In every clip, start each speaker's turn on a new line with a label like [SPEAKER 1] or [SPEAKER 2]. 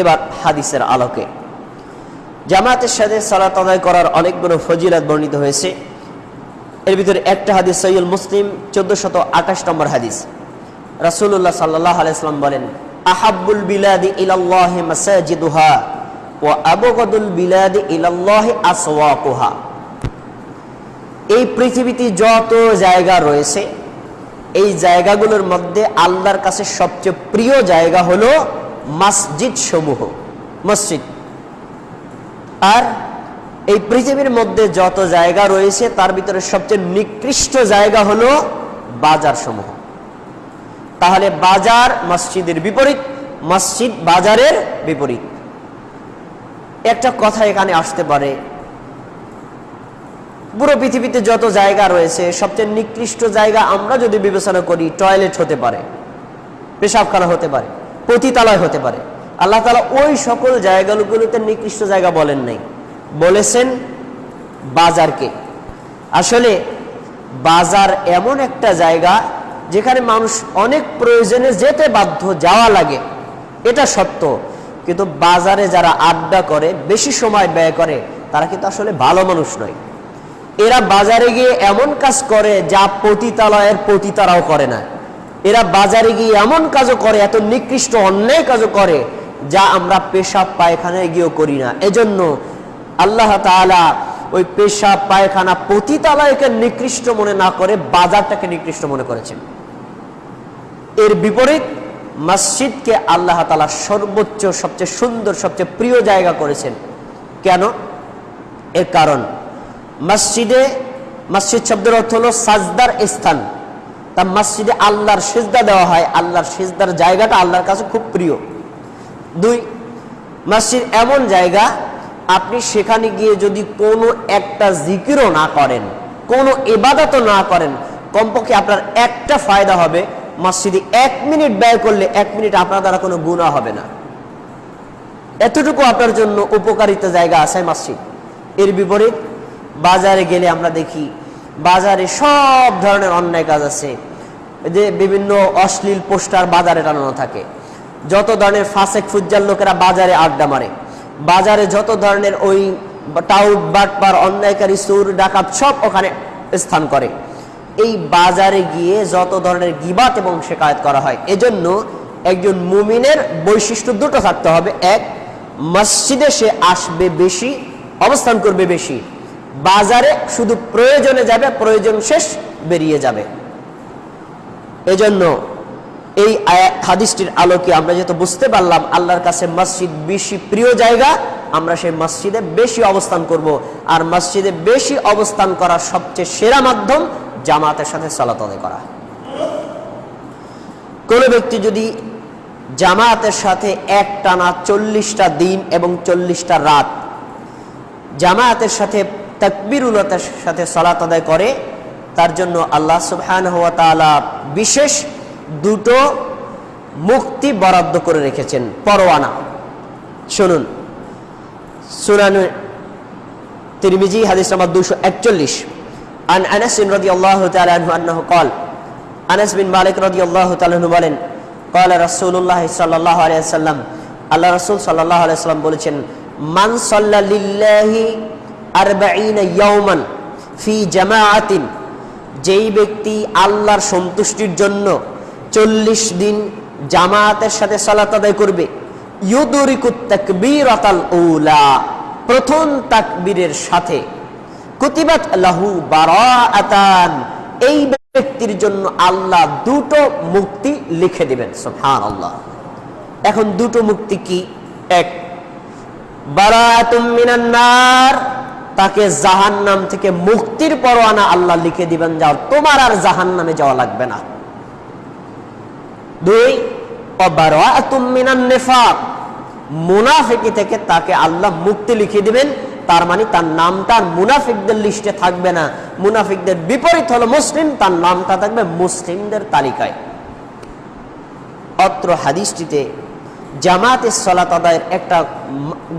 [SPEAKER 1] এবার হাদিসের আলোকে। জামাতের সাথে সালাত আদায় করার অনেকগুলো ফজিলাত বর্ণিত হয়েছে। এর ভিতরে একটা হাদিস সৈয়দ মুসলিম, চোদ্দশত আঠাশ নম্বর হাদিস। রাসূলুল্লাহ সাল্লাহ আলাইসলাম বলেন, আহাব্বুল বিলাদি ইলাল্লাহি মাসাজিদুহা ও আবগদুল বিলাদি ইলাল্লাহি আসওয়াকুহা। এই পৃথিবীতে যত জায়গা রয়েছে, এই জায়গাগুলোর মধ্যে আল্লাহর কাছে সবচেয়ে প্রিয় জায়গা হলো মসজিদ সমূহ মসজিদ। আর এই পৃথিবীর মধ্যে যত জায়গা রয়েছে, তার ভিতরে সবচেয়ে নিকৃষ্ট জায়গা হলো বাজার সমূহ তাহলে বাজার মসজিদের বিপরীত, মসজিদ বাজারের বিপরীত। একটা কথা এখানে আসতে পারে। পুরো পৃথিবীতে যত জায়গা রয়েছে, সবচেয়ে নিকৃষ্ট জায়গা আমরা যদি বিবেচনা করি, টয়লেট হতে পারে পেশাবখানা হতে পারে। পতিতালয় হতে পারে। আল্লাহ তালা ওই সকল জায়গাগুলোতে নিকৃষ্ট জায়গা বলেন নাই। বলেছেন, বাজারকে। আসলে বাজার এমন একটা জায়গা যেখানে মানুষ অনেক প্রয়োজনে যেতে বাধ্য, যাওয়া লাগে। এটা সত্য। কিন্তু বাজারে যারা আড্ডা করে, বেশি সময় ব্যয় করে, তারা কিন্তু আসলে ভালো মানুষ নয়। এরা বাজারে গিয়ে এমন কাজ করে যা পতিতালয়ের পতিতারাও করে না। এরা বাজারে গিয়ে এমন কাজও করে, এত নিকৃষ্ট অন্যায় কাজও করে, যা আমরা পেশাব পায়খানায় গিয়েও করি না। এজন্য আল্লাহ তাআলা ওই পেশাব পায়খানা পতিতালয়কে নিকৃষ্ট মনে না করে বাজারটাকে নিকৃষ্ট মনে করেছেন। এর বিপরীত মসজিদকে আল্লাহ তাআলা সর্বোচ্চ, সবচেয়ে সুন্দর, সবচেয়ে প্রিয় জায়গা করেছেন। কেন? এর কারণ, মসজিদে, মসজিদ শব্দের অর্থ হল সাজদার স্থান। তা মসজিদে আল্লাহর সেজদা দেওয়া হয়। আল্লাহর সেজদার জায়গাটা আল্লাহর কাছে খুব প্রিয়। দুই, মসজিদ এমন জায়গা, আপনি সেখানে গিয়ে যদি কোনো একটা জিকিরও না করেন, কোনো এবাদতও না করেন, কমপক্ষে আপনার একটা ফায়দা হবে, মসজিদে এক মিনিট ব্যয় করলে এক মিনিট আপনার দ্বারা কোনো গুণা হবে না। এতটুকু আপনার জন্য উপকারিতা জায়গা আছে মসজিদ। এর বিপরীত, বাজারে গেলে আমরা দেখি বাজারে সব ধরনের অন্যায় কাজ আছে। যে বিভিন্ন অশ্লীল পোস্টার বাজারে টানানো থাকে। যত ধরনের ফাসেক ফুজ্জার লোকেরা বাজারে আড্ডা মারে। বাজারে যত ধরনের ওই টাউট বাটপার, অন্যায়কারী সুর ডাকাত সব ওখানে স্থান করে। এই বাজারে গিয়ে যত ধরনের গিবাত এবং শেকায়ত করা হয়, এজন্য একজন মুমিনের বৈশিষ্ট্য দুটো থাকতে হবে। এক, মসজিদে সে আসবে বেশি, অবস্থান করবে বেশি। বাজারে শুধু প্রয়োজনে যাবে, প্রয়োজন শেষ বেরিয়ে যাবে। এজন্য এই হাদিসটির আলোকে আমরা যেহেতু বুঝতে পারলাম, আল্লাহর কাছে মসজিদ বেশি প্রিয় জায়গা, আমরা সেই মসজিদে বেশি অবস্থান করব। আর মসজিদে বেশি অবস্থান করার সবচেয়ে সেরা মাধ্যম জামাতের সাথে সালাত করা। কোনো ব্যক্তি যদি জামাতের সাথে এক টানা চল্লিশটা দিন এবং চল্লিশটা রাত জামায়াতের সাথে তাকবিরুলতার সাথে সালাত আদায় করে, তার জন্য আল্লাহ সুবহান হওয়া তাআলা বিশেষ দুটো মুক্তি বরাদ্দ করে রেখেছেন, পরোয়ানা। শুনুন। সুনান তিরমিজি, হাদিস নাম্বার দুশো একচল্লিশ। আন আনাস বিন রদি আল্লাহ তালু কল আনাস বিন মালিক রদি আল্লাহ তালু বলেন কল রসুল্লাহ সাল্লাহ আলিয়াল্লাম আল্লাহ রসুল সাল্লাহ আলিয়াল্লাম বলেছেন, মান সাল্লা আরবাঈনা ফি জামাআতিন। যেই ব্যক্তি আল্লাহর সন্তুষ্টির জন্য চল্লিশ দিন জামায়াতের সাথে সালাত আদায় করবে ইউদরিকুত তাকবীরাতাল উলা, প্রথম তাকবীরের সাথে। কুতিবাত লাহু বারাআতান। এই ব্যক্তির জন্য আল্লাহ দুটো মুক্তি লিখে দিবেন, সুবহানাল্লাহ। এখন দুটো মুক্তি কি? এক বারাতুম মিনান নার। তাকে জাহান্নাম থেকে মুক্তির পরোয়ানা আল্লাহ লিখে দিবেন যাও তোমার আর জাহান্নামে যাওয়া লাগবে না। দুই মুনাফিকি থেকে তাকে আল্লাহ মুক্তি লিখে দিবেন, তার মানে তার নামটা মুনাফিকদের লিস্টে থাকবে না। মুনাফিকদের বিপরীত হলো মুসলিম, তার নামটা থাকবে মুসলিমদের তালিকায়। অত্র হাদিসটিতে জামাতের সলাত আদায়ের একটা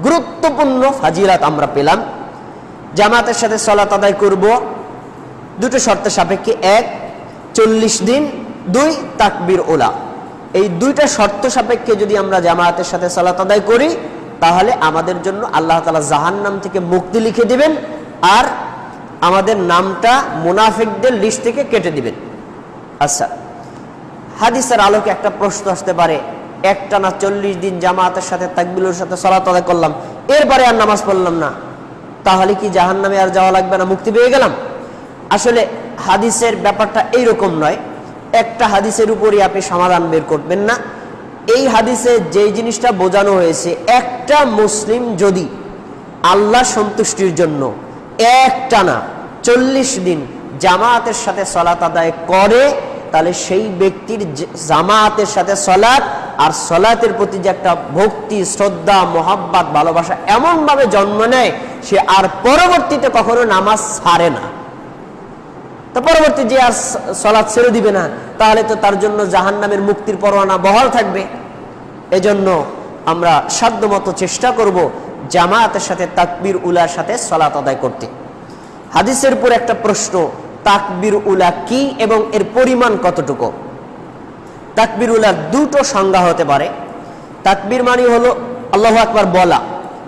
[SPEAKER 1] গুরুত্বপূর্ণ ফাজিলাত আমরা পেলাম। জামাতের সাথে সলাত আদায় করব। দুটো শর্ত সাপেক্ষে, এক, চল্লিশ দিন, দুই, তাকবির ওলা। এই দুইটা শর্ত সাপেক্ষে যদি আমরা জামায়াতের সাথে সালাত আদায় করি, তাহলে আমাদের জন্য আল্লাহ তালা জাহান নাম থেকে মুক্তি লিখে দিবেন আর আমাদের নামটা মুনাফিকদের লিস্ট থেকে কেটে দিবেন। আচ্ছা হাদিসের আলোকে একটা প্রশ্ন আসতে পারে, একটা না চল্লিশ দিন জামাতের সাথে তাকবিলের সাথে সলাত আদায় করলাম, এরপরে আর নামাজ পড়লাম না। তাহলে কি জাহান নামে আর যাওয়া লাগবে না? মুক্তি পেয়ে গেলাম। আসলে হাদিসের ব্যাপারটা এইরকম নয়। একটা হাদিসের উপরই আপনি সমাধান বের করবেন না। এই হাদিসে যে জিনিসটা বোঝানো হয়েছে, একটা মুসলিম যদি আল্লাহ সন্তুষ্টির জন্য একটানা চল্লিশ দিন জামায়াতের সাথে সলাত আদায় করে, তাহলে সেই ব্যক্তির জামায়াতের সাথে সলাৎ আর সলাতের প্রতি যে একটা ভক্তি, শ্রদ্ধা, মোহাব্বাত, ভালোবাসা এমনভাবে জন্ম নেয়, সে আর পরবর্তীতে কখনো নামাজ ছাড়ে না। তো পরবর্তী যে আর স- সলাৎ ছেড়ে দিবে না, তাহলে তো তার জন্য জাহান নামের মুক্তির পরোয়ানা বহাল থাকবে। এজন্য আমরা সাধ্যমতো চেষ্টা করব জামায়াতের সাথে তাকবির উলার সাথে সলাত আদায় করতে। হাদিসের উপর একটা প্রশ্ন, তাকবির উলা কি এবং এর পরিমাণ কতটুকু? তাকবির উলার দুটো সংজ্ঞা হতে পারে। তাকবির মানে হলো, আল্লাহ আকবার বলা,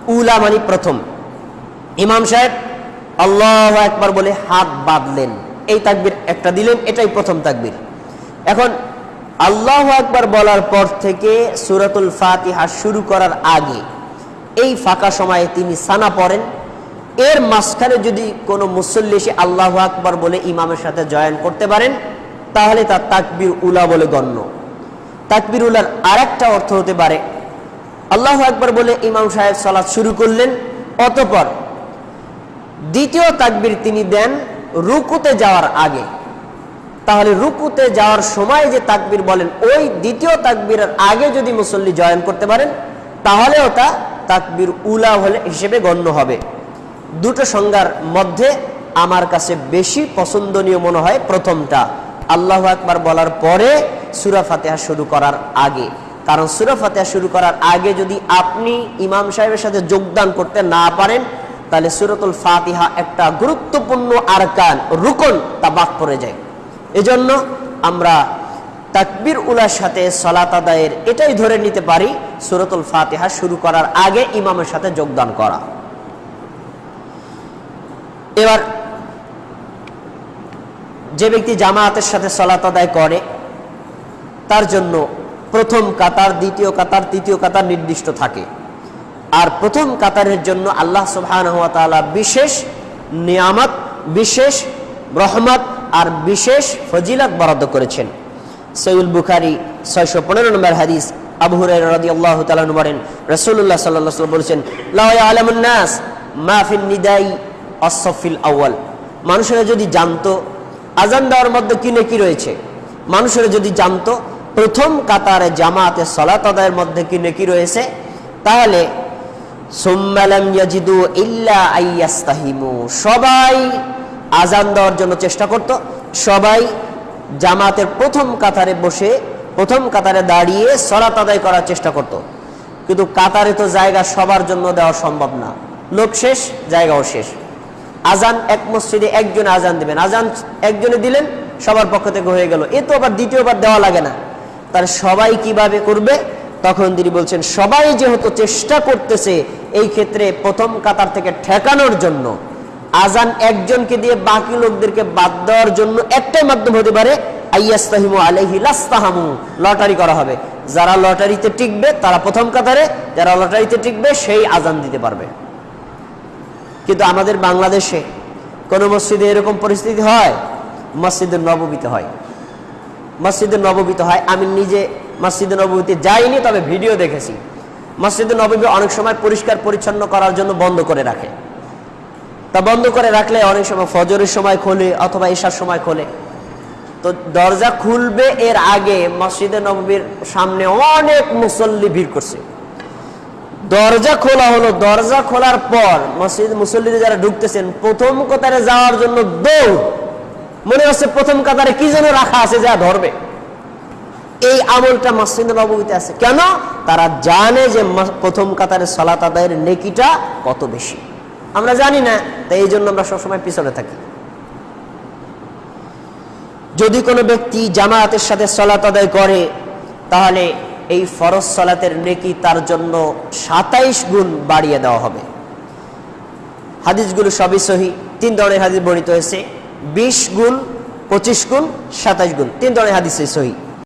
[SPEAKER 1] উলা মানে প্রথম। ইমাম সাহেব, আল্লাহ একবার বলে হাত বাঁধলেন। এই তাকবির একটা দিলেন, এটাই প্রথম তাকবির। এখন, আল্লাহ একবার বলার পর থেকে সুরাতুল ফাতিহা শুরু করার আগে, এই ফাঁকা সময়ে তিনি সানা পড়েন। এর মাঝখানে যদি কোনো মুসল্লি আল্লাহ আকবার বলে ইমামের সাথে জয়েন করতে পারেন, তাহলে তার তাকবির উলা বলে গণ্য। তাকবির উলার আরেকটা অর্থ হতে পারে। আল্লাহ আকবার বলে ইমাম সাহেব সালাত শুরু করলেন, অতপর দ্বিতীয় তাকবির তিনি দেন রুকুতে যাওয়ার আগে। তাহলে রুকুতে যাওয়ার সময় যে তাকবির বলেন, ওই দ্বিতীয় তাকবীরের আগে যদি মুসল্লি জয়েন করতে পারেন তাহলে ওটা তাকবির উলা হলে হিসেবে গণ্য হবে। দুটো সংজ্ঞার মধ্যে আমার কাছে বেশি পছন্দনীয় মনে হয় প্রথমটা। আল্লাহ আকবার বলার পরে সুরা ফাতেহা শুরু করার আগে। কারণ সুরা ফাতেহা শুরু করার আগে যদি আপনি ইমাম সাহেবের সাথে যোগদান করতে না পারেন, তাহলে সুরতুল ফাতিহা একটা গুরুত্বপূর্ণ আরকান, রুকন তা বাদ পড়ে যায়। এজন্য আমরা তাকবির উলার সাথে সলাত আদায়ের এটাই ধরে নিতে পারি, সুরতুল ফাতিহা শুরু করার আগে ইমামের সাথে যোগদান করা। এবার যে ব্যক্তি জামায়াতের সাথে সলাত আদায় করে তার জন্য প্রথম কাতার, দ্বিতীয় কাতার, তৃতীয় কাতার নির্দিষ্ট থাকে। আর প্রথম কাতারের জন্য আল্লাহ সুবহানাহু ওয়া তাআলা বিশেষ নিয়ামত, বিশেষ রহমত আর বিশেষ ফজিলত বরাদ্দ করেছেন। সৈউল বুখারি ছয়শো পনেরো নম্বর হাদিস, আবু হুরায়রা রাদিয়াল্লাহু তাআলা বলেন, রাসূলুল্লাহ সাল্লাল্লাহু বলেছেন লা ইয়ালামুন নাস মা নিদাই আস-সাফিল আউয়াল। মানুষেরা যদি জানতো আজান দেওয়ার মধ্যে কি নেকি রয়েছে? মানুষেরা যদি জানতো প্রথম কাতারে জামাতে সলাত আদায়ের মধ্যে কি নেকি রয়েছে? তাহলে সবাই আজান দেওয়ার জন্য চেষ্টা করত। সবাই জামাতের প্রথম কাতারে বসে, প্রথম কাতারে দাঁড়িয়ে সলাত আদায় করার চেষ্টা করত। কিন্তু কাতারে তো জায়গা সবার জন্য দেওয়া সম্ভব না। লোক শেষ, জায়গাও শেষ। আজান এক মসজিদে একজন আজান দেবেন। আজান একজনে দিলেন, সবার পক্ষ থেকে হয়ে গেল। এ তো আবার দ্বিতীয়বার দেওয়া লাগে না। তার সবাই কীভাবে করবে? তখন তিনি বলছেন, সবাই যেহেতু চেষ্টা করতেছে এই ক্ষেত্রে প্রথম কাতার থেকে ঠেকানোর জন্য, আজান একজনকে দিয়ে বাকি লোকদেরকে বাদ দেওয়ার জন্য একটাই মাধ্যম হতে পারে, আইয়াস্তাহিমু আলাইহি লাস্তাহামু, লটারি করা হবে। যারা লটারিতে টিকবে, তারা প্রথম কাতারে, যারা লটারিতে টিকবে, সেই আজান দিতে পারবে। কিন্তু আমাদের বাংলাদেশে কোন মসজিদে এরকম পরিস্থিতি হয়? মসজিদের নবমীতে হয়। মসজিদের নবমীতে হয়। আমি নিজে মসজিদে নবমীতে যাইনি, তবে ভিডিও দেখেছি। মসজিদে নবমী অনেক সময় পরিষ্কার পরিচ্ছন্ন করার জন্য বন্ধ করে রাখে। তা বন্ধ করে রাখলে অনেক সময় ফজরের সময় খোলে অথবা ঈশার সময় খোলে। তো দরজা খুলবে এর আগে মসজিদে নবমীর সামনে অনেক মুসল্লি ভিড় করছে। দরজা খোলা হলো। দরজা খোলার পর মসজিদ মুসল্লিরা যারা ঢুকতেছেন, প্রথম কোথায় যাওয়ার জন্য দৌড়। মনে হচ্ছে প্রথম কাতারে কি যেন রাখা আছে যা ধরবে। এই আমলটা মসজিদ নবমীতে আছে। কেন? তারা জানে যে প্রথম কাতারে সলাত আদায়ের নেকিটা কত বেশি। আমরা জানি না, তাই এই জন্য আমরা সবসময় পিছনে থাকি। যদি কোনো ব্যক্তি জামায়াতের সাথে সলাত আদায় করে, তাহলে এই ফরজ সলাতের নেকি তার জন্য সাতাইশ গুণ বাড়িয়ে দেওয়া হবে। হাদিসগুলো সবই সহি। তিন ধরনের হাদিস বর্ণিত হয়েছে। বিশ গুণ পঁচিশ গুণ সাতাইশ গুণ। তিন ধরনের হাদিসে সহি।